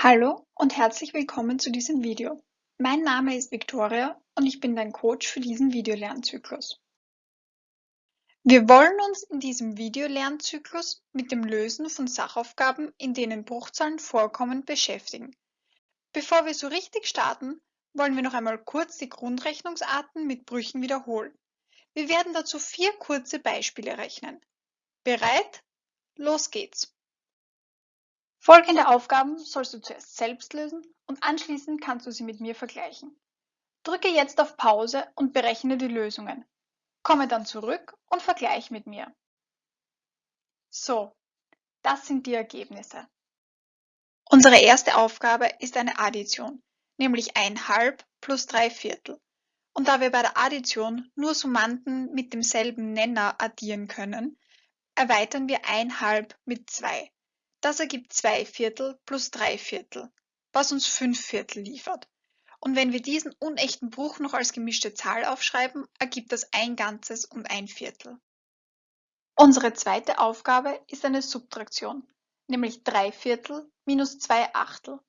Hallo und herzlich willkommen zu diesem Video. Mein Name ist Victoria und ich bin dein Coach für diesen Videolernzyklus. Wir wollen uns in diesem Videolernzyklus mit dem Lösen von Sachaufgaben, in denen Bruchzahlen vorkommen, beschäftigen. Bevor wir so richtig starten, wollen wir noch einmal kurz die Grundrechnungsarten mit Brüchen wiederholen. Wir werden dazu vier kurze Beispiele rechnen. Bereit? Los geht's! Folgende Aufgaben sollst du zuerst selbst lösen und anschließend kannst du sie mit mir vergleichen. Drücke jetzt auf Pause und berechne die Lösungen. Komme dann zurück und vergleiche mit mir. So, das sind die Ergebnisse. Unsere erste Aufgabe ist eine Addition, nämlich 1 halb plus 3 Viertel. Und da wir bei der Addition nur Summanden mit demselben Nenner addieren können, erweitern wir 1 halb mit 2. Das ergibt 2 Viertel plus 3 Viertel, was uns 5 Viertel liefert. Und wenn wir diesen unechten Bruch noch als gemischte Zahl aufschreiben, ergibt das ein Ganzes und ein Viertel. Unsere zweite Aufgabe ist eine Subtraktion, nämlich 3 Viertel minus 2 Achtel.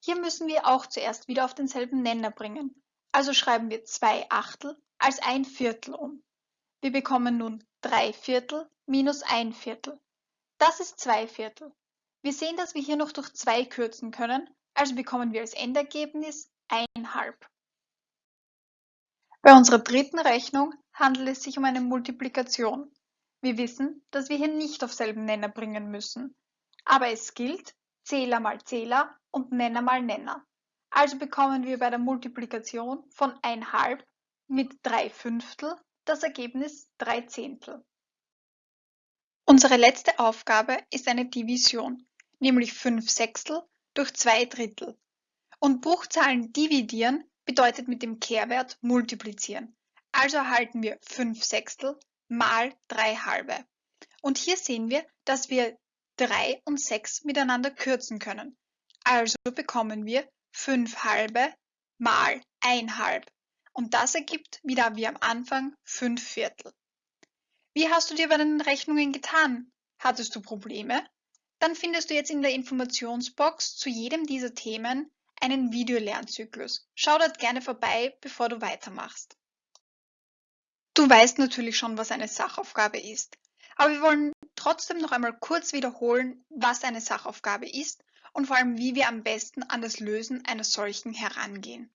Hier müssen wir auch zuerst wieder auf denselben Nenner bringen, also schreiben wir 2 Achtel als ein Viertel um. Wir bekommen nun 3 Viertel minus 1 Viertel. Das ist 2 Viertel. Wir sehen, dass wir hier noch durch 2 kürzen können, also bekommen wir als Endergebnis 1,5. Bei unserer dritten Rechnung handelt es sich um eine Multiplikation. Wir wissen, dass wir hier nicht auf selben Nenner bringen müssen. Aber es gilt Zähler mal Zähler und Nenner mal Nenner. Also bekommen wir bei der Multiplikation von 1,5 mit 3 Fünftel das Ergebnis 3 Zehntel. Unsere letzte Aufgabe ist eine Division nämlich 5 Sechstel durch 2 Drittel. Und Bruchzahlen dividieren bedeutet mit dem Kehrwert multiplizieren. Also erhalten wir 5 Sechstel mal 3 halbe. Und hier sehen wir, dass wir 3 und 6 miteinander kürzen können. Also bekommen wir 5 halbe mal 1 halb. Und das ergibt wieder wie am Anfang 5 Viertel. Wie hast du dir bei den Rechnungen getan? Hattest du Probleme? Dann findest du jetzt in der Informationsbox zu jedem dieser Themen einen Videolernzyklus. Schau dort gerne vorbei, bevor du weitermachst. Du weißt natürlich schon, was eine Sachaufgabe ist, aber wir wollen trotzdem noch einmal kurz wiederholen, was eine Sachaufgabe ist und vor allem, wie wir am besten an das Lösen einer solchen herangehen.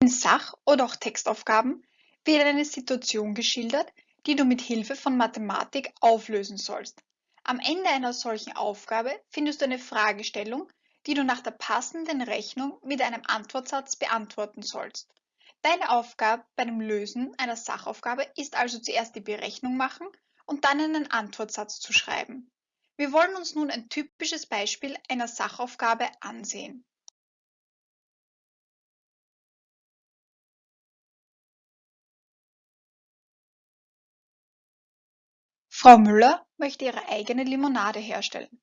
In Sach- oder auch Textaufgaben wird eine Situation geschildert, die du mit Hilfe von Mathematik auflösen sollst. Am Ende einer solchen Aufgabe findest du eine Fragestellung, die du nach der passenden Rechnung mit einem Antwortsatz beantworten sollst. Deine Aufgabe bei dem Lösen einer Sachaufgabe ist also zuerst die Berechnung machen und dann einen Antwortsatz zu schreiben. Wir wollen uns nun ein typisches Beispiel einer Sachaufgabe ansehen. Frau Müller möchte ihre eigene Limonade herstellen.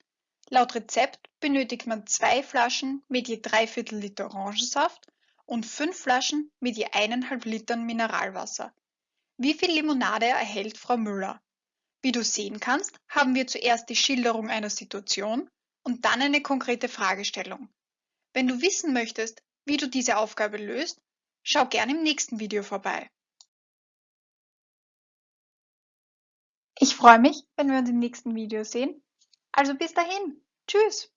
Laut Rezept benötigt man zwei Flaschen mit je dreiviertel Liter Orangensaft und fünf Flaschen mit je eineinhalb Litern Mineralwasser. Wie viel Limonade erhält Frau Müller? Wie du sehen kannst, haben wir zuerst die Schilderung einer Situation und dann eine konkrete Fragestellung. Wenn du wissen möchtest, wie du diese Aufgabe löst, schau gerne im nächsten Video vorbei. Ich freue mich, wenn wir uns im nächsten Video sehen. Also bis dahin. Tschüss.